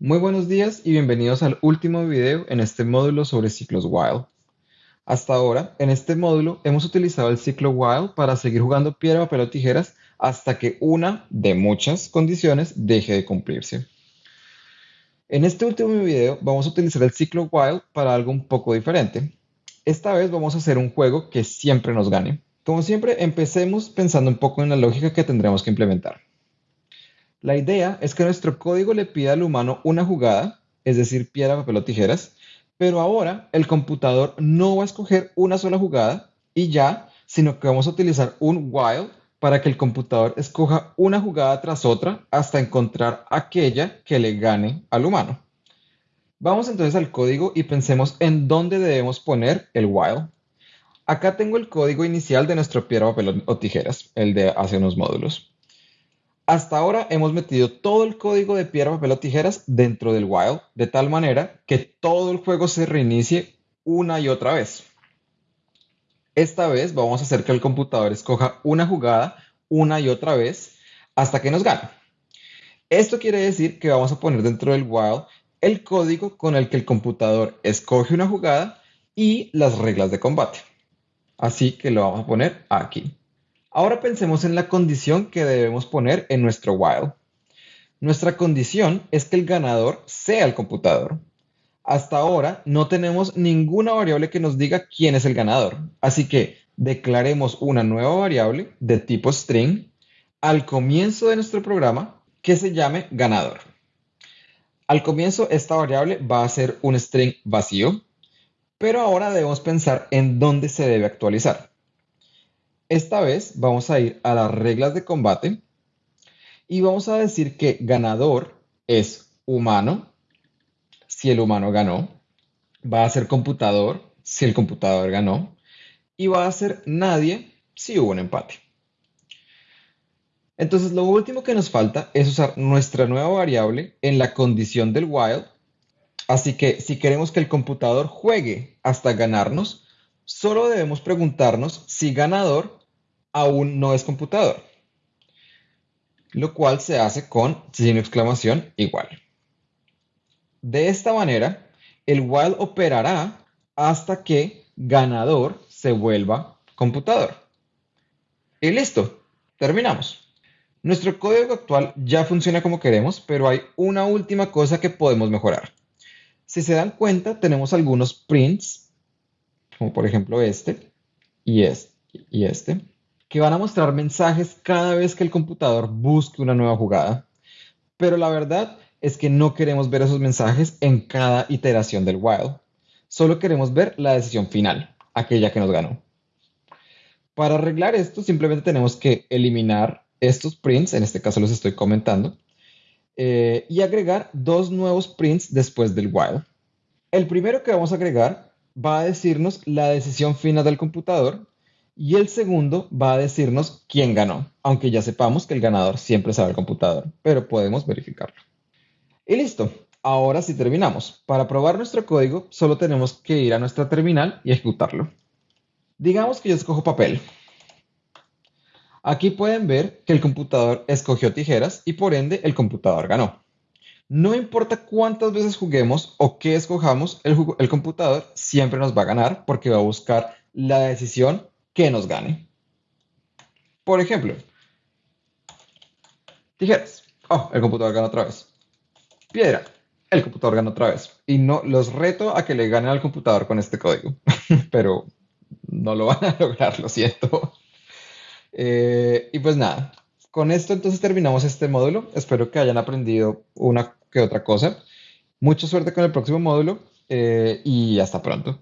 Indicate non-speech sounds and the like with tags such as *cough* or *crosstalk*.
Muy buenos días y bienvenidos al último video en este módulo sobre ciclos while. Hasta ahora, en este módulo hemos utilizado el ciclo while para seguir jugando piedra, papel o tijeras hasta que una de muchas condiciones deje de cumplirse. En este último video vamos a utilizar el ciclo while para algo un poco diferente. Esta vez vamos a hacer un juego que siempre nos gane. Como siempre, empecemos pensando un poco en la lógica que tendremos que implementar. La idea es que nuestro código le pida al humano una jugada, es decir, piedra, papel o tijeras, pero ahora el computador no va a escoger una sola jugada y ya, sino que vamos a utilizar un while para que el computador escoja una jugada tras otra hasta encontrar aquella que le gane al humano. Vamos entonces al código y pensemos en dónde debemos poner el while. Acá tengo el código inicial de nuestro piedra, papel o tijeras, el de hace unos módulos. Hasta ahora hemos metido todo el código de piedra, papel o tijeras dentro del while, de tal manera que todo el juego se reinicie una y otra vez. Esta vez vamos a hacer que el computador escoja una jugada una y otra vez hasta que nos gane. Esto quiere decir que vamos a poner dentro del while el código con el que el computador escoge una jugada y las reglas de combate. Así que lo vamos a poner aquí. Ahora pensemos en la condición que debemos poner en nuestro while. Nuestra condición es que el ganador sea el computador. Hasta ahora no tenemos ninguna variable que nos diga quién es el ganador, así que declaremos una nueva variable de tipo string al comienzo de nuestro programa que se llame ganador. Al comienzo esta variable va a ser un string vacío, pero ahora debemos pensar en dónde se debe actualizar. Esta vez vamos a ir a las reglas de combate y vamos a decir que ganador es humano, si el humano ganó, va a ser computador, si el computador ganó, y va a ser nadie si hubo un empate. Entonces lo último que nos falta es usar nuestra nueva variable en la condición del while. Así que si queremos que el computador juegue hasta ganarnos, solo debemos preguntarnos si ganador aún no es computador, lo cual se hace con signo exclamación igual. De esta manera, el while operará hasta que ganador se vuelva computador. Y listo, terminamos. Nuestro código actual ya funciona como queremos, pero hay una última cosa que podemos mejorar. Si se dan cuenta, tenemos algunos prints, como por ejemplo este y este y este, que van a mostrar mensajes cada vez que el computador busque una nueva jugada. Pero la verdad es que no queremos ver esos mensajes en cada iteración del while. Solo queremos ver la decisión final, aquella que nos ganó. Para arreglar esto, simplemente tenemos que eliminar estos prints, en este caso los estoy comentando, eh, y agregar dos nuevos prints después del while. El primero que vamos a agregar va a decirnos la decisión final del computador y el segundo va a decirnos quién ganó, aunque ya sepamos que el ganador siempre sabe el computador, pero podemos verificarlo. Y listo, ahora sí terminamos. Para probar nuestro código solo tenemos que ir a nuestra terminal y ejecutarlo. Digamos que yo escojo papel. Aquí pueden ver que el computador escogió tijeras y por ende el computador ganó. No importa cuántas veces juguemos o qué escojamos, el, el computador siempre nos va a ganar porque va a buscar la decisión que nos gane. Por ejemplo, tijeras. Oh, el computador gana otra vez. Piedra. El computador gana otra vez. Y no los reto a que le ganen al computador con este código. *laughs* Pero no lo van a *laughs* lograr, lo siento. Eh, y pues nada, con esto entonces terminamos este módulo. Espero que hayan aprendido una que otra cosa. Mucha suerte con el próximo módulo eh, y hasta pronto.